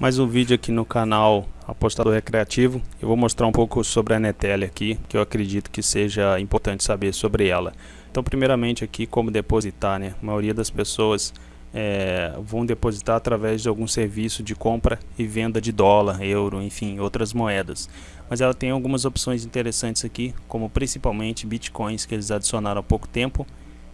Mais um vídeo aqui no canal Apostador Recreativo. Eu vou mostrar um pouco sobre a Netelia aqui, que eu acredito que seja importante saber sobre ela. Então, primeiramente aqui, como depositar, né? A maioria das pessoas é, vão depositar através de algum serviço de compra e venda de dólar, euro, enfim, outras moedas. Mas ela tem algumas opções interessantes aqui, como principalmente bitcoins que eles adicionaram há pouco tempo.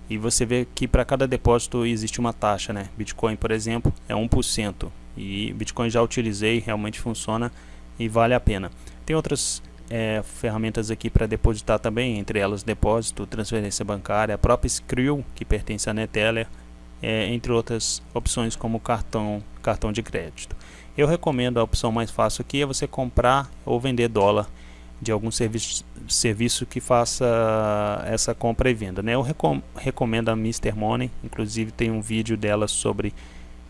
E você vê que para cada depósito existe uma taxa, né? Bitcoin, por exemplo, é 1% e Bitcoin já utilizei, realmente funciona e vale a pena. Tem outras é, ferramentas aqui para depositar também, entre elas depósito, transferência bancária, a própria Skrill, que pertence à Neteller, é, entre outras opções como cartão, cartão de crédito. Eu recomendo a opção mais fácil aqui é você comprar ou vender dólar de algum serviço, serviço que faça essa compra e venda. Né? Eu recom recomendo a Mr. Money, inclusive tem um vídeo dela sobre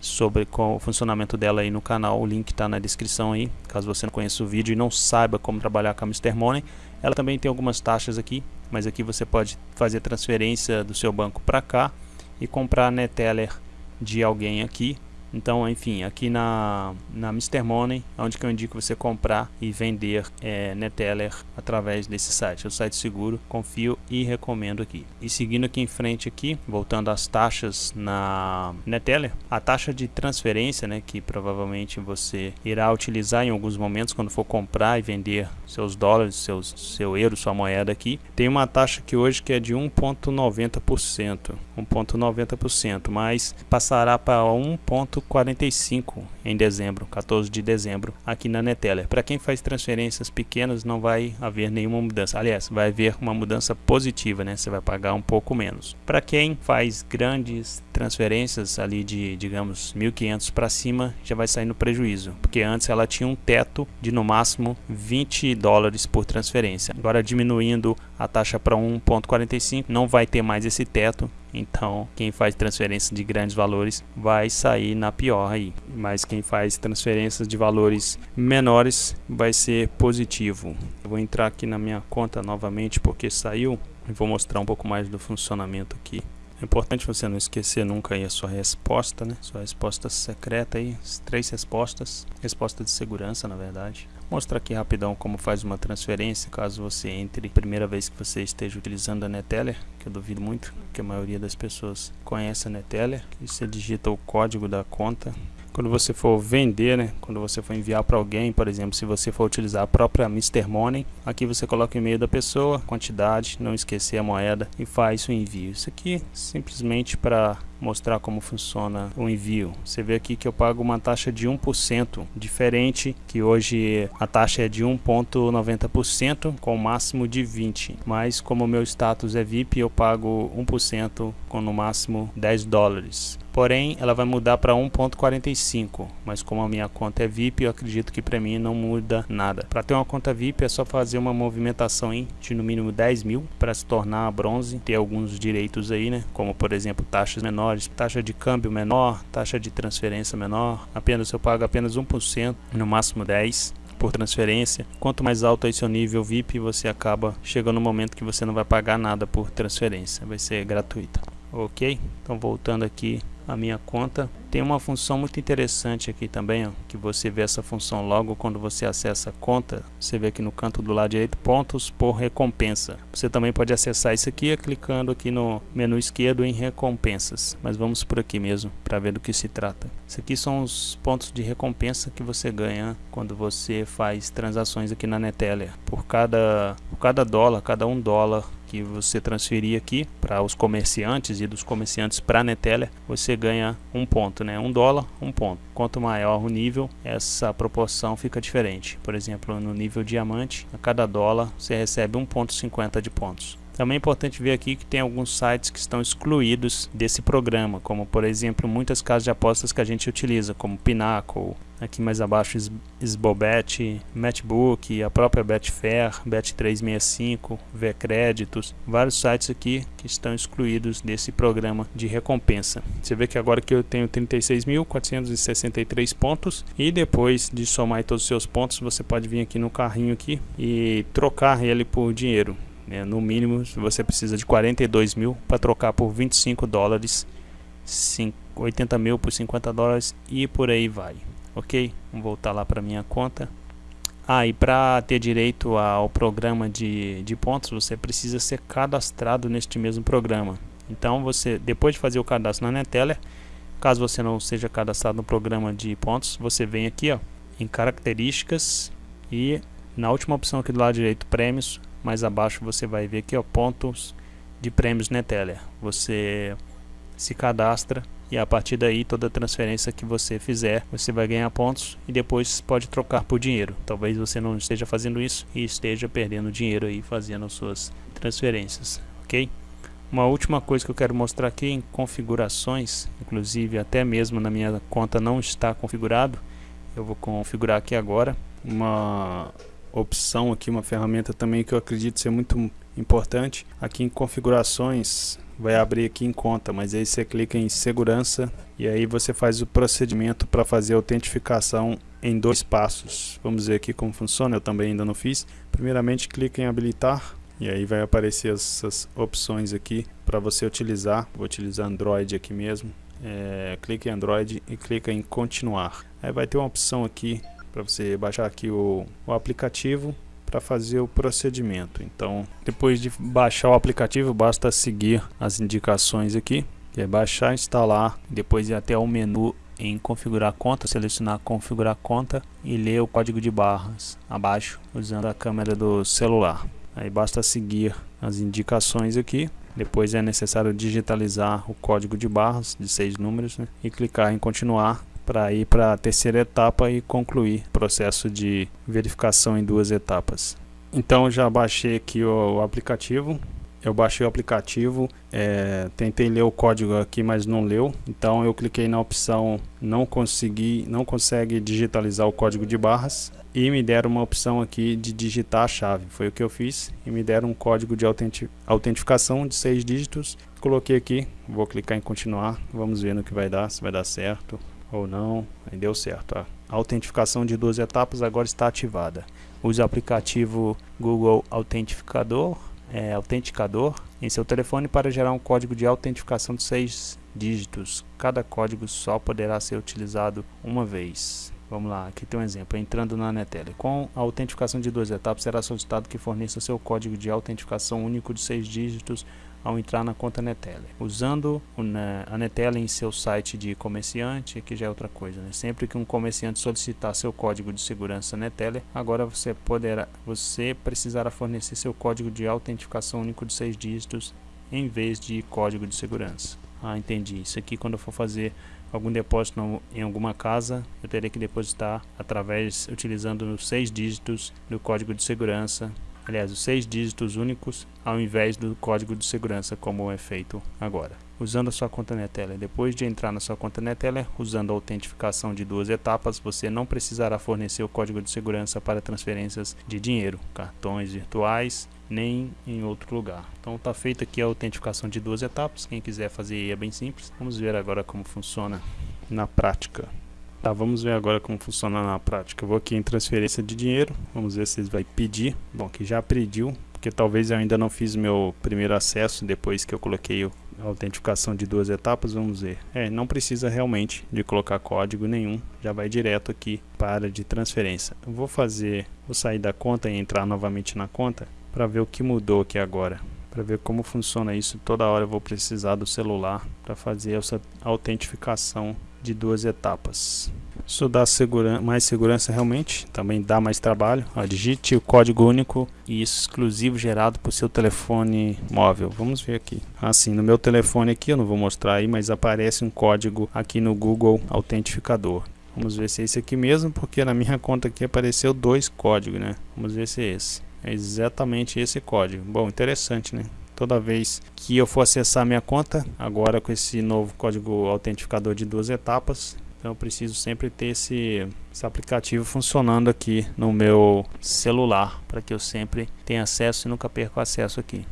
sobre o funcionamento dela aí no canal, o link está na descrição aí, caso você não conheça o vídeo e não saiba como trabalhar com a Mr. Money. Ela também tem algumas taxas aqui, mas aqui você pode fazer transferência do seu banco para cá e comprar Neteller de alguém aqui então, enfim, aqui na, na Mr. Money, onde que eu indico você comprar e vender é, Neteller através desse site. É um site seguro, confio e recomendo aqui. E seguindo aqui em frente aqui, voltando às taxas na Neteller, a taxa de transferência, né, que provavelmente você irá utilizar em alguns momentos quando for comprar e vender seus dólares, seus, seu euro, sua moeda aqui, tem uma taxa que hoje que é de 1.90%, 1.90%, mas passará para 1. 45 em dezembro, 14 de dezembro, aqui na Neteller. Para quem faz transferências pequenas não vai haver nenhuma mudança. Aliás, vai haver uma mudança positiva, né? Você vai pagar um pouco menos. Para quem faz grandes transferências ali de, digamos, 1.500 para cima, já vai sair no prejuízo, porque antes ela tinha um teto de no máximo 20 dólares por transferência. Agora diminuindo a taxa para 1.45, não vai ter mais esse teto então, quem faz transferência de grandes valores vai sair na pior aí. Mas quem faz transferências de valores menores vai ser positivo. Eu vou entrar aqui na minha conta novamente porque saiu e vou mostrar um pouco mais do funcionamento aqui. É importante você não esquecer nunca aí a sua resposta, né? Sua resposta secreta aí, três respostas, resposta de segurança na verdade. Mostrar aqui rapidão como faz uma transferência, caso você entre primeira vez que você esteja utilizando a Neteller, que eu duvido muito, que a maioria das pessoas conhece a Neteller. E você digita o código da conta, quando você for vender, né, quando você for enviar para alguém, por exemplo, se você for utilizar a própria Mr. Money, aqui você coloca o e-mail da pessoa, quantidade, não esquecer a moeda e faz o envio. Isso aqui simplesmente para mostrar como funciona o envio. Você vê aqui que eu pago uma taxa de 1%, diferente que hoje a taxa é de 1.90% com máximo de 20. Mas como o meu status é VIP, eu pago 1% com no máximo 10 dólares. Porém, ela vai mudar para 1.45, mas como a minha conta é VIP, eu acredito que para mim não muda nada. Para ter uma conta VIP é só fazer uma movimentação de no mínimo 10 mil para se tornar bronze, ter alguns direitos aí, né? Como por exemplo taxas menores taxa de câmbio menor, taxa de transferência menor, apenas eu pago apenas 1%, no máximo 10 por transferência. Quanto mais alto é seu nível VIP, você acaba chegando no momento que você não vai pagar nada por transferência, vai ser gratuita. Ok? Então voltando aqui a minha conta. Tem uma função muito interessante aqui também, ó, que você vê essa função logo quando você acessa a conta. Você vê aqui no canto do lado direito, pontos por recompensa. Você também pode acessar isso aqui clicando aqui no menu esquerdo em recompensas. Mas vamos por aqui mesmo para ver do que se trata. Isso aqui são os pontos de recompensa que você ganha quando você faz transações aqui na Neteller. Por cada, por cada dólar, cada um dólar que você transferir aqui para os comerciantes e dos comerciantes para a Neteller, você ganha um ponto, né? Um dólar, um ponto. Quanto maior o nível, essa proporção fica diferente. Por exemplo, no nível diamante, a cada dólar você recebe 1.50 de pontos. Também é importante ver aqui que tem alguns sites que estão excluídos desse programa, como por exemplo muitas casas de apostas que a gente utiliza, como Pinnacle, aqui mais abaixo Sbobet, Matchbook, a própria Betfair, Bet365, Vcréditos, vários sites aqui que estão excluídos desse programa de recompensa. Você vê que agora que eu tenho 36.463 pontos e depois de somar todos os seus pontos, você pode vir aqui no carrinho aqui e trocar ele por dinheiro. Né? No mínimo, você precisa de 42 mil para trocar por 25 dólares, 80 mil por 50 dólares e por aí vai. ok? Vamos voltar lá para minha conta. Ah, e para ter direito ao programa de, de pontos, você precisa ser cadastrado neste mesmo programa. Então, você depois de fazer o cadastro na Neteller, caso você não seja cadastrado no programa de pontos, você vem aqui ó, em características e na última opção aqui do lado direito, prêmios, mais abaixo você vai ver aqui ó, pontos de prêmios Neteller. Você se cadastra e a partir daí toda transferência que você fizer você vai ganhar pontos e depois pode trocar por dinheiro talvez você não esteja fazendo isso e esteja perdendo dinheiro aí fazendo suas transferências ok uma última coisa que eu quero mostrar aqui em configurações inclusive até mesmo na minha conta não está configurado eu vou configurar aqui agora uma opção aqui uma ferramenta também que eu acredito ser muito importante aqui em configurações vai abrir aqui em conta, mas aí você clica em segurança e aí você faz o procedimento para fazer a autentificação em dois passos. Vamos ver aqui como funciona, eu também ainda não fiz. Primeiramente clica em habilitar e aí vai aparecer essas opções aqui para você utilizar. Vou utilizar Android aqui mesmo. É, clica em Android e clica em continuar. Aí vai ter uma opção aqui para você baixar aqui o, o aplicativo para fazer o procedimento. Então, depois de baixar o aplicativo, basta seguir as indicações aqui, é baixar, instalar, depois ir até o menu em configurar conta, selecionar configurar conta e ler o código de barras abaixo usando a câmera do celular. Aí basta seguir as indicações aqui. Depois é necessário digitalizar o código de barras de seis números né? e clicar em continuar para ir para a terceira etapa e concluir o processo de verificação em duas etapas. Então já baixei aqui o, aplicativo. Eu baixei o aplicativo, é, tentei ler o código aqui, mas não leu. Então eu cliquei na opção não consegui, não consegue digitalizar o código de barras e me deram uma opção aqui de digitar a chave. Foi o que eu fiz e me deram um código de autentificação de seis dígitos. Coloquei aqui, vou clicar em continuar, vamos ver no que vai dar, se vai dar certo ou não, aí deu certo. A autentificação de duas etapas agora está ativada. Use o aplicativo Google Autentificador, é, Autenticador em seu telefone para gerar um código de autentificação de seis dígitos. Cada código só poderá ser utilizado uma vez. Vamos lá, aqui tem um exemplo. Entrando na Neteller. Com a autentificação de duas etapas, será solicitado que forneça seu código de autentificação único de seis dígitos ao entrar na conta Neteller. Usando a Neteller em seu site de comerciante, que já é outra coisa, né? Sempre que um comerciante solicitar seu código de segurança Neteller, agora você poderá, você precisará fornecer seu código de autentificação único de seis dígitos em vez de código de segurança. Ah, entendi. Isso aqui quando eu for fazer algum depósito em alguma casa, eu terei que depositar através utilizando os seis dígitos do código de segurança aliás, os seis dígitos únicos ao invés do código de segurança como é feito agora. Usando a sua conta Neteller. Depois de entrar na sua conta Neteller, usando a autentificação de duas etapas, você não precisará fornecer o código de segurança para transferências de dinheiro, cartões virtuais, nem em outro lugar. Então está feita aqui a autentificação de duas etapas. Quem quiser fazer é bem simples. Vamos ver agora como funciona na prática. Tá, vamos ver agora como funciona na prática. Eu vou aqui em transferência de dinheiro, vamos ver se ele vai pedir. Bom, que já pediu, porque talvez eu ainda não fiz meu primeiro acesso depois que eu coloquei a autentificação de duas etapas, vamos ver. É, não precisa realmente de colocar código nenhum, já vai direto aqui para de transferência. Eu vou fazer, vou sair da conta e entrar novamente na conta para ver o que mudou aqui agora. Para ver como funciona isso, toda hora eu vou precisar do celular para fazer essa autentificação de duas etapas. Isso dá segura mais segurança realmente, também dá mais trabalho. Ó, digite o código único e exclusivo gerado por seu telefone móvel. Vamos ver aqui. Assim, no meu telefone aqui, eu não vou mostrar aí, mas aparece um código aqui no Google Autentificador. Vamos ver se é esse aqui mesmo, porque na minha conta aqui apareceu dois códigos, né? Vamos ver se é esse. É exatamente esse código. Bom, interessante, né? Toda vez que eu for acessar minha conta, agora com esse novo código autentificador de duas etapas, então eu preciso sempre ter esse, esse aplicativo funcionando aqui no meu celular, para que eu sempre tenha acesso e nunca perca acesso aqui.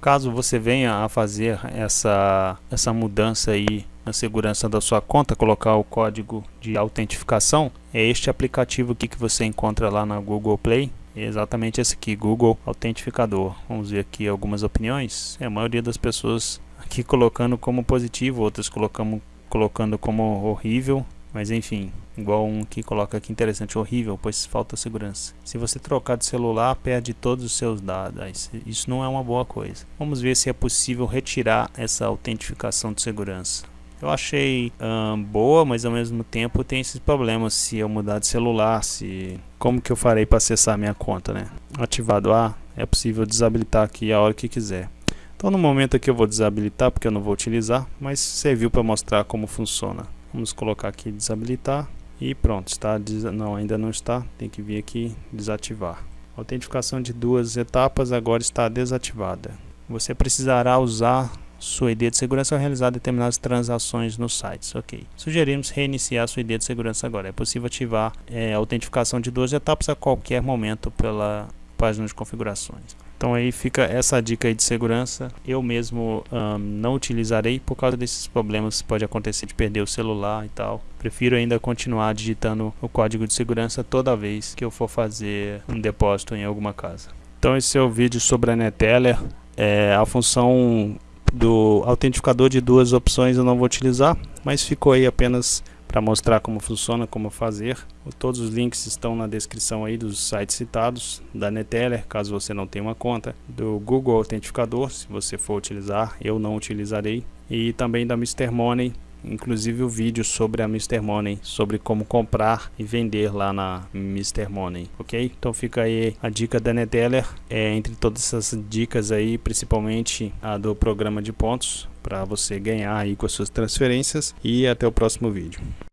Caso você venha a fazer essa, essa mudança aí na segurança da sua conta, colocar o código de autentificação, é este aplicativo aqui que você encontra lá na Google Play, exatamente esse aqui, Google Autentificador. Vamos ver aqui algumas opiniões. É, a maioria das pessoas aqui colocando como positivo, outras colocando, colocando como horrível. Mas enfim, igual um que coloca aqui interessante, horrível, pois falta segurança. Se você trocar de celular, perde todos os seus dados. Isso não é uma boa coisa. Vamos ver se é possível retirar essa autentificação de segurança. Eu achei hum, boa, mas ao mesmo tempo tem esses problemas se eu mudar de celular, se como que eu farei para acessar minha conta, né? Ativado A, é possível desabilitar aqui a hora que quiser. Então no momento aqui eu vou desabilitar porque eu não vou utilizar, mas serviu para mostrar como funciona. Vamos colocar aqui desabilitar e pronto, está não ainda não está, tem que vir aqui desativar. A autentificação de duas etapas agora está desativada. Você precisará usar sua ID de segurança ao realizar determinadas transações nos sites. Ok. Sugerimos reiniciar sua ID de segurança agora. É possível ativar é, a autentificação de duas etapas a qualquer momento pela página de configurações. Então aí fica essa dica de segurança. Eu mesmo um, não utilizarei por causa desses problemas que pode acontecer de perder o celular e tal. Prefiro ainda continuar digitando o código de segurança toda vez que eu for fazer um depósito em alguma casa. Então esse é o vídeo sobre a Neteller. É, a função do autentificador de duas opções eu não vou utilizar, mas ficou aí apenas para mostrar como funciona, como fazer. Todos os links estão na descrição aí dos sites citados, da Neteller, caso você não tenha uma conta, do Google Autentificador, se você for utilizar, eu não utilizarei, e também da Mr. Money, inclusive o vídeo sobre a Mr. Money, sobre como comprar e vender lá na Mr. Money, ok? Então fica aí a dica da Neteller, é, entre todas essas dicas aí, principalmente a do programa de pontos, para você ganhar aí com as suas transferências e até o próximo vídeo.